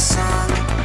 sun.